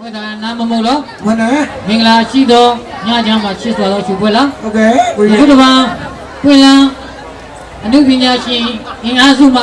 ဝေဒနာမမလို့ဝေဒနာမင်္ဂလာရှိသောညချမ်းမှာရှိစွာသောရှုပွဲလားဟုတ်ကဲ့ကိုကြီးဘုရားဘာပွင့်လန်းအမှုပညာရှင်အင်အားစုမှ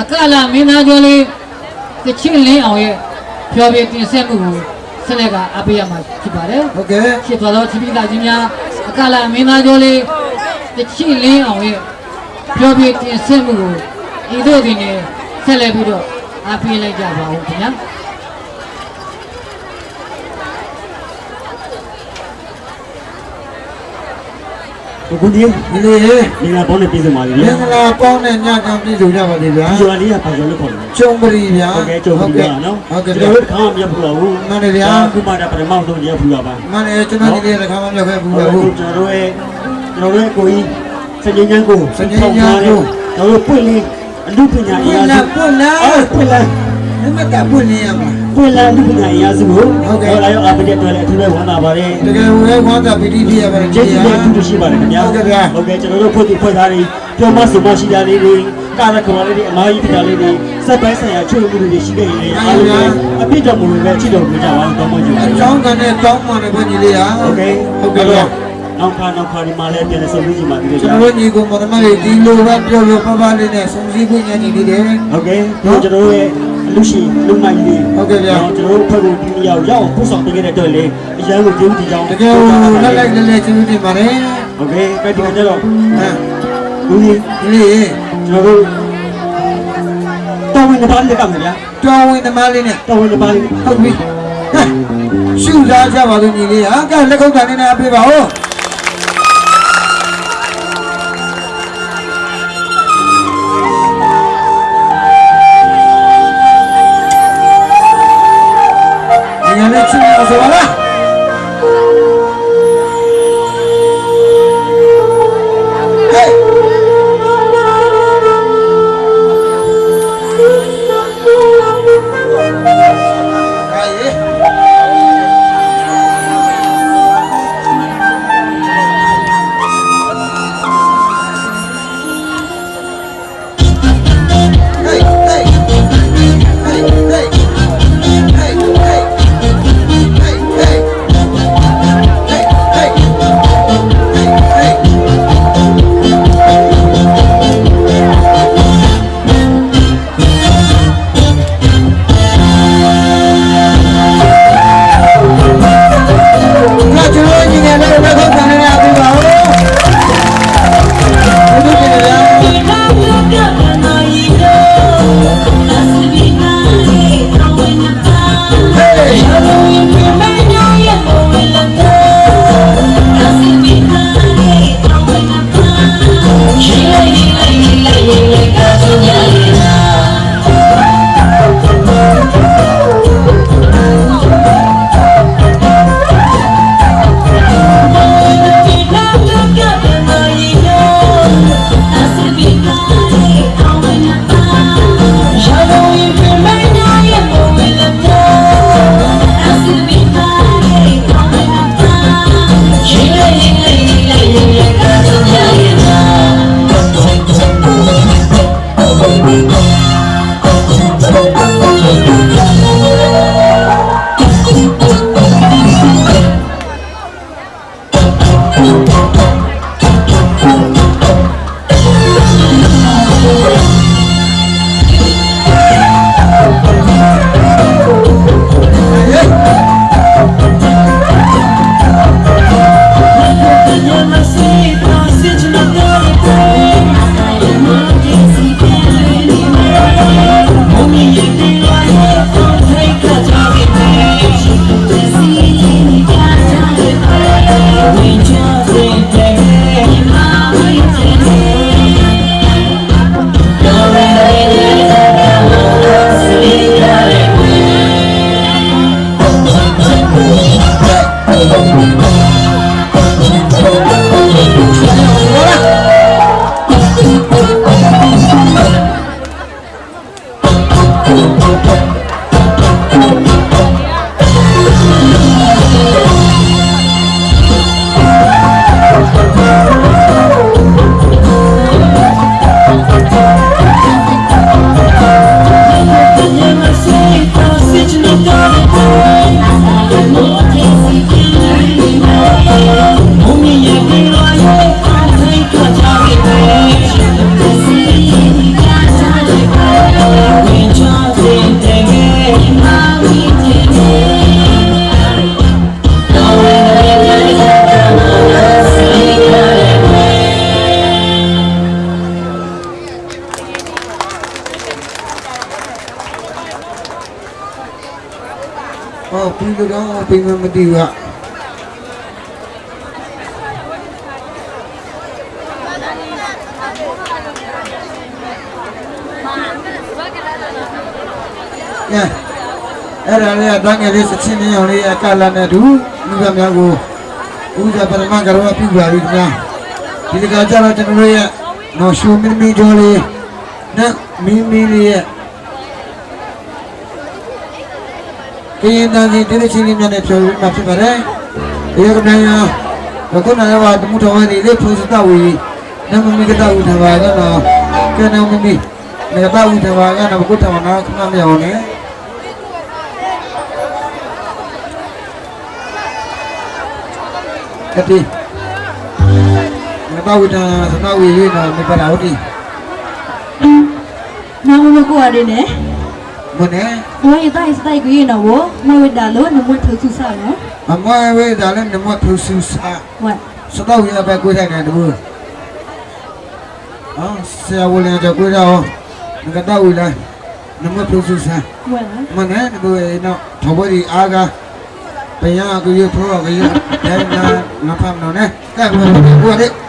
အကလာမင်းသားကျော်လေးကချင်းလင်းအောင်ရဲ့ဖြောပြတင်ဆက်မှုကိုဆက်လက်ကအပေးရမှာဖြစ်ပါတယ်ဟုတ်ကဲ့ရှိစွာသောသတိလာခြင်းများအကလာမင်းသားကျော်လေးကချင်းလင်းအောင်ရဲ့ဖြောပြတင်ဆက်မှုကိုဤသို့တွင်ဆက်လက်ပြီးတော့အပေးလိုက်ကြပါဦးခင်ဗျာ ကိုကိုကြီးဒီလေးရေမင်္ဂလာပေါင်းနဲ့ပြည့်စုံပါပြီမဗျာင်္ဂလာပေါင်းနဲ့ညချမ်းပြည့်စုံကြပါစေဗျာဒီရွာလေးကပါဇော်လို့ခေါ်တယ်ကျုံပရီဗျာဟုတ်ကဲ့ကြုံပြီဗျာနော်ဟုတ်ကဲ့ကျွန်ဗျာတော်တို့ခါမှမရဘူးလားဘူးမှန်တယ်ဗျာခုမှဒါပထမဆုံးရဘူးလားပါမန်နေကျွန်တော်ဒီလေးတစ်ခါမှမရောက်ခဲ့ဘူးဟုတ်ဗျာကဲ့ဟုတ်ကျွန်တော်တို့ရဲ့ကျွန်တော်တို့ရဲ့ကိုကြီးစဉ္ညာကိုစဉ္ညာကိုကျွန်တော်တို့ပွင့်လေးအမှုပညာအပွင့်ရာလာစုပွင့်လာအော်ပွင့်လာ နမတပွင့်လင်းရမှာပွင့်လန်းပြီးနိုင်ရစလို့ဟုတ်ကဲ့ဒါရောအပိတဲ့အတွက်လည်းအထူးပဲဝမ်းသာပါတယ်တကယ်ဝဲဝမ်းသာပီတိဖြစ်ရပါတယ်ကျေးဇူးတင်ရှိပါတယ်ခင်ဗျာဟုတ်ကဲ့ဟုတ်ကဲ့ကျွန်တော်တို့ဖွင့်ပြီးဖွင့်သားတွေပြောမစမရှိတာလေးတွေကာရကမာလေးတွေအမားကြီးဖြစ်တာလေးတွေစက်ပိုင်းဆိုင်ရာချွေမှုတွေရှိခဲ့ရင်အားလုံးအပြစ်တော်မူလို့လည်းချစ်တော်မူကြပါအောင်တောင်းပန်ကြပါအကြောင်းကနေတောင်းပန်တယ်ဘုန်းကြီးလေးဟာဟုတ်ကဲ့ဟုတ်ကဲ့နောက်ခါနောက်ခါဒီမှာလည်းပြန်လည်ဆုံးဖြတ်ကြပါသေးတယ်ကျွန်တော်ညီကောင်မတော်မလေးဒီလိုပဲပြောလို့ပပလေးနဲ့ဆုံးစည်းခွင့်ရနေသေးတယ်ဟုတ်ကဲ့ကျွန်တော်တို့ရဲ့ လူရှင်လူမိုင်တွေဟုတ်ကဲ့ဗျာကျွန်တော်တို့ဘက်ကိုဒီနေရာကိုရောက်ပို့ဆောင်ပေးခဲ့တဲ့အတွက်လည်းအရန်ကိုကျေးဇူးတင်ကြောင်းတကယ်လက်လိုက်လက်လက်ကျေးဇူးတင်ပါတယ်ဟုတ်ကဲ့ပဲဒီကနေ့တော့ဟမ်ဒီနေ့ကျွန်တော်တို့တော်ဝင်တပါးလေးကမယ်ဗျာတော်ဝင်တပါးလေးနဲ့တော်ဝင်တပါးလေးဟုတ်ပြီရှုစားကြပါလို့ညီလေးဟာကဲလက်ခုပ်တန်နေနဲ့အပြေပါဦး ပြင်မမသိဘူးကကဲအဲ့ဒါလေးကတန်းငယ်လေးစချင်းလေးအောင်လေးကလာနေတူမိဘများကိုဦးဇာပရမကရောပြုပါပြီခင်ဗျာဒီတကကြတော့ကျွန်တော်တို့ရဲ့နော်ရှူမီမီကျော်လေးနဲ့မီမီလေးရဲ့ ကရင်တန်စီတိတိချင်းလေးများနဲ့ပြောပြီးမှဖြစ်ပါတယ်။ဒီကနေ့ရအခုနရဝတမှုတော်ဝင်လေးဖုန်စတဝီနမမီကတဝီထဘာကတော့ကနမမီနေကတဝီထဘာကတော့ဘုဒ္ဓမနာခဏမြောင်းနေကတိနေကတဝီထစတဝီလေးတော့မပရာဟုတ်ဒီနာမမကိုရတယ်နဲ့ မနဲ့ဘဝရတိုင်းစတိုက်ကိုရနော်မဝဒလို့နမွေထုတ်စုစားနော်အမဝေဒါလည်းနမထူဆူစာဝတ်စတော့ရပဲကိုယ်တိုင်တယ်တူအော်ဆရာဝလန်ကြကိုယ်တော့ငကတော့ဝီလိုက်နမပြုစုဆန်းဝတ်လားမနဲ့ကိုယ်တော့ထဘရီအားကဘယကိုရဖိုးကရဒဲနာနဖမ်နော်နဲ့ကဲကိုကိုရသူ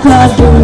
club.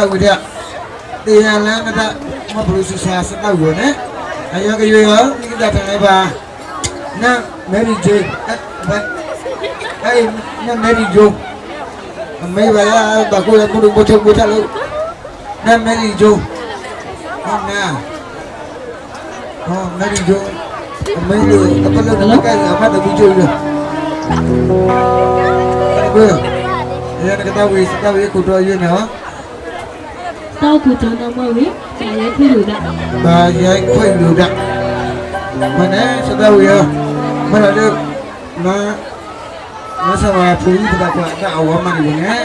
တာဝိရတရားလန်းကတမဘလူစစာစတာဝနဲ့အယောကယောဒီကတည်းပါနာမယ်ရီဂျေဘတ်အဲ့နာမယ်ရီဂျိုအမေပါရဘာကိုရဘူးဘုထုတ်ဘုထလို့နာမယ်ရီဂျိုဟုတ်နာဟောမယ်ရီဂျိုအမေလို့ အပလို့ကလည်းအမတ်ဘူးဂျိုလို့ဘယ်ရရကတဝေစတဝေကိုတော့ရနော်တောက်ကူတော်တော်မဝေဆရာရဲ့ခွေးလူကဘာရိုက်ခွင့်လူတာမနဲ့စတော့ရမရတဲ့မမဆဝါဖူးပဒါကွာအဝမနီဘနဲ့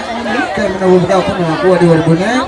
ကဲမနဝပဒါခုနကကိုဒီဝဘနဲ့